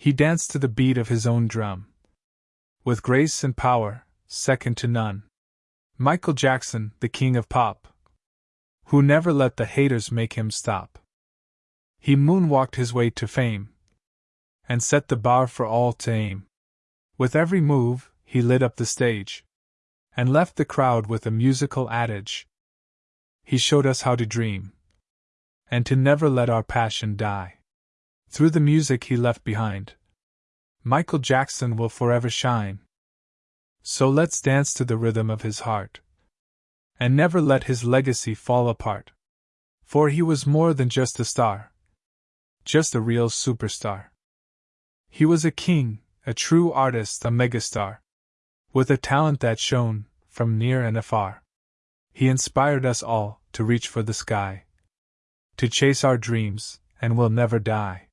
He danced to the beat of his own drum. With grace and power, second to none. Michael Jackson, the king of pop. Who never let the haters make him stop. He moonwalked his way to fame. And set the bar for all to aim. With every move, he lit up the stage. And left the crowd with a musical adage. He showed us how to dream. And to never let our passion die. Through the music he left behind. Michael Jackson will forever shine. So let's dance to the rhythm of his heart. And never let his legacy fall apart. For he was more than just a star. Just a real superstar. He was a king, a true artist, a megastar. With a talent that shone, from near and afar. He inspired us all to reach for the sky. To chase our dreams, and will never die.